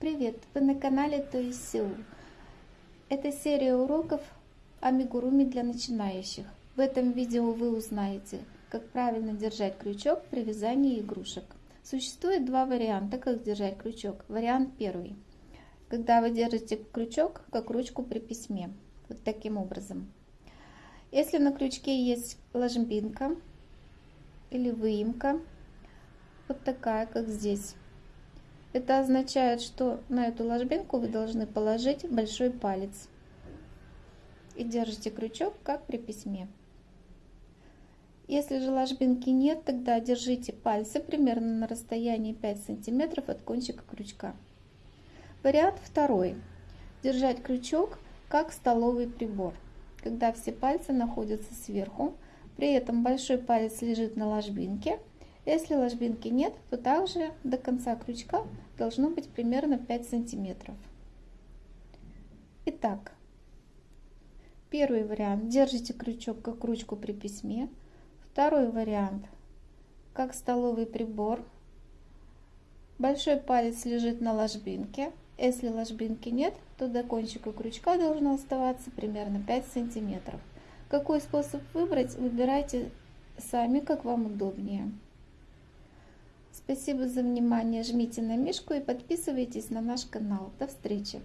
Привет! Вы на канале То есть Сеул. Это серия уроков амигуруми для начинающих. В этом видео вы узнаете, как правильно держать крючок при вязании игрушек. Существует два варианта, как держать крючок. Вариант первый. Когда вы держите крючок, как ручку при письме. Вот таким образом. Если на крючке есть ложбинка или выемка, вот такая, как здесь, это означает, что на эту ложбинку вы должны положить большой палец. И держите крючок, как при письме. Если же ложбинки нет, тогда держите пальцы примерно на расстоянии 5 сантиметров от кончика крючка. Вариант второй. Держать крючок, как столовый прибор. Когда все пальцы находятся сверху, при этом большой палец лежит на ложбинке, если ложбинки нет, то также до конца крючка должно быть примерно 5 сантиметров. Итак, первый вариант. Держите крючок как ручку при письме. Второй вариант. Как столовый прибор. Большой палец лежит на ложбинке. Если ложбинки нет, то до кончика крючка должно оставаться примерно 5 сантиметров. Какой способ выбрать, выбирайте сами, как вам удобнее. Спасибо за внимание. Жмите на мишку и подписывайтесь на наш канал. До встречи!